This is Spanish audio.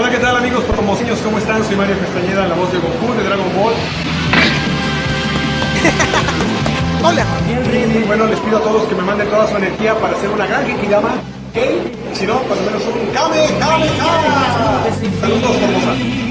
Hola, ¿qué tal amigos fotomoseños? ¿Cómo están? Soy Mario Castañeda, la voz de Goku de Dragon Ball. Hola. Y bueno, les pido a todos que me manden toda su energía para hacer una gran Genkidama. ¿Ok? Si no, por lo menos un Kame, Kame, Kame. Saludos, Formosa.